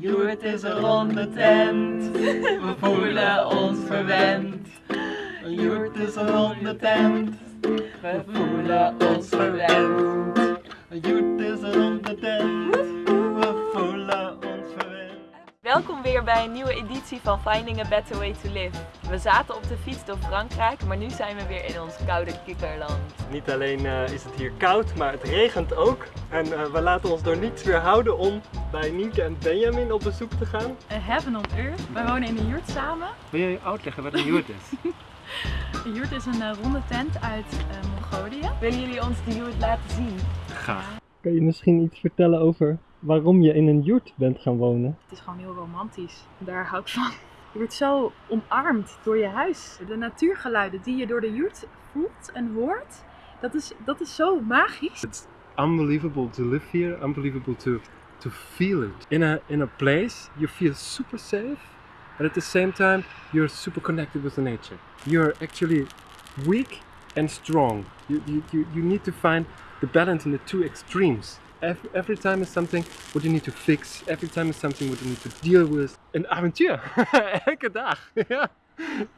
Joert is een ronde tent, we voelen ons verwend. Joert is een ronde tent, we voelen ons verwend. Joert is een ronde tent, Welkom weer bij een nieuwe editie van Finding a Better Way to Live. We zaten op de fiets door Frankrijk, maar nu zijn we weer in ons koude kikkerland. Niet alleen eh, is het hier koud, maar het regent ook. En eh, we laten ons door niets weerhouden om bij Nienke en Benjamin op bezoek te gaan. Een heaven on earth. Wij wonen in een yurt samen. Wil je uitleggen wat een yurt is? Een yurt is een eh, ronde tent uit eh, Mongolië. Willen jullie ons die yurt laten zien? Ga. Kan je misschien iets vertellen over waarom je in een yurt bent gaan wonen? Het is gewoon heel romantisch. Daar hou ik van. Je wordt zo omarmd door je huis. De natuurgeluiden die je door de yurt voelt en hoort, dat is, dat is zo magisch. It's unbelievable to live here, unbelievable to to feel it. In a in a place you feel super safe, but at the same time you're super connected with the nature. You're actually weak and strong. You you you, you need to find the balance in the two extremes. Every, every time is something what you need to fix. Every time is something what you need to deal with. Een avontuur. Elke dag. Ja.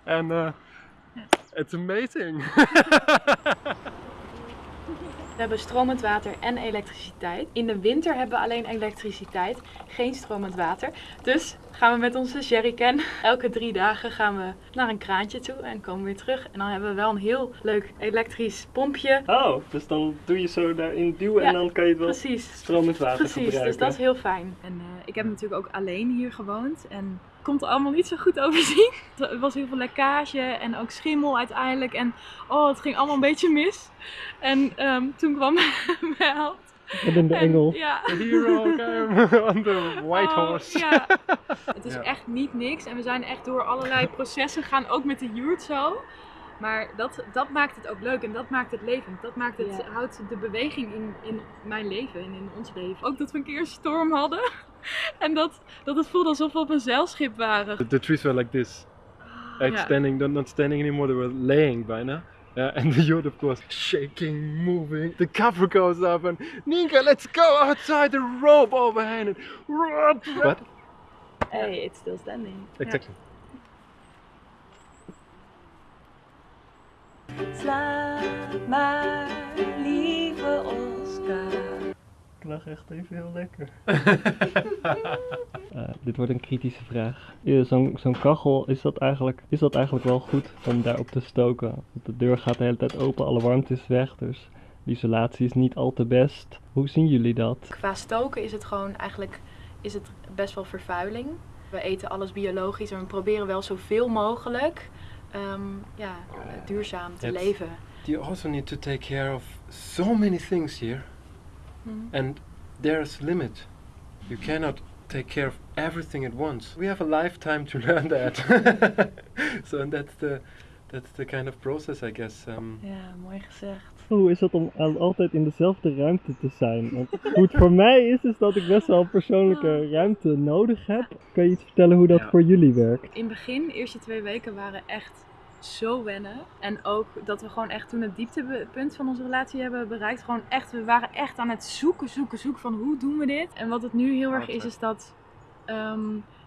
En uh, it's amazing. We hebben stromend water en elektriciteit. In de winter hebben we alleen elektriciteit, geen stromend water. Dus gaan we met onze jerrycan elke drie dagen gaan we naar een kraantje toe en komen weer terug. En dan hebben we wel een heel leuk elektrisch pompje. Oh, dus dan doe je zo daarin duwen en dan kan je het wel Precies. stromend water Precies, gebruiken. dus dat is heel fijn. En eh, ik heb natuurlijk ook alleen hier gewoond en komt er allemaal niet zo goed overzien. Er was heel veel lekkage en ook schimmel uiteindelijk en oh, het ging allemaal een beetje mis. En ehm, toen kwam mijn held. Wat in de En, engel. Ja. The hero came on the white Oh, horse. Ja. Het is Ja. echt niet niks en we zijn echt door allerlei processen gaan, ook met de yurt zo. Maar dat, dat maakt het ook leuk en dat maakt het levend. Dat maakt het, Ja. houdt de beweging in, in mijn leven en in ons leven. Ook dat we een keer een storm hadden en dat, dat het voelde alsof we op een zeilschip waren. The, the trees were like this. Like Ja. standing, not, not standing anymore, they were laying bijna. Yeah, and the yacht of course shaking, moving. The cover goes up and Ninka, let's go outside the rope overhand. And, what? Hey, it's still standing. Exactly. Slaap maar, lieve Oscar. Ik lag echt even heel lekker. Eh, dit wordt een kritische vraag. Ja, Zo'n zo'n kachel, is dat, eigenlijk, is dat eigenlijk wel goed om daarop te stoken? Want de deur gaat de hele tijd open, alle warmte is weg, dus de isolatie is niet al te best. Hoe zien jullie dat? Qua stoken is het gewoon eigenlijk is het best wel vervuiling. We eten alles biologisch en we proberen wel zoveel mogelijk ehm, ja, duurzaam te leven. You also need to take care of so many things here. Mhm. And there's limit. You cannot take care of everything at once. We have a lifetime to learn that. so and that's the that's the kind of process, I guess. Um, Ja, mooi gezegd. Hoe is het om al- altijd in dezelfde ruimte te zijn? Want hoe het voor mij is, is dat ik best wel persoonlijke ruimte nodig heb. Kan je iets vertellen hoe dat Ja. voor jullie werkt? In het begin, de eerste twee weken waren echt zo wennen. En ook dat we gewoon echt toen het dieptepunt van onze relatie hebben bereikt. Gewoon echt, we waren echt aan het zoeken, zoeken, zoeken van hoe doen we dit? En wat het nu heel erg is, is dat, ehm,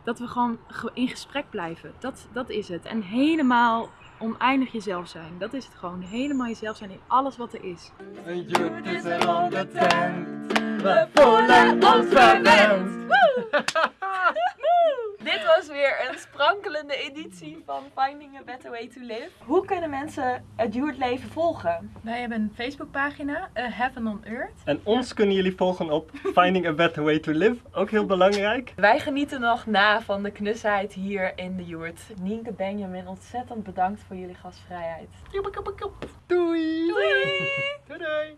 dat we gewoon ge- in gesprek blijven. Dat, dat is het. En helemaal oneindig jezelf zijn. Dat is het gewoon. Helemaal jezelf zijn in alles wat er is. Een joet is een ronde tent, we voelen ons verwend. Dit was weer een sprankelende editie van Finding a Better Way to Live. Hoe kunnen mensen het leven volgen? Wij hebben een Facebookpagina, A Heaven on Earth. En ons kunnen jullie volgen op Finding a Better Way to Live. Ook heel belangrijk. Wij genieten nog na van de knusheid hier in de Joert. Nienke Benjamin, ontzettend bedankt voor jullie gastvrijheid. Doei! Doei! Doei! doei.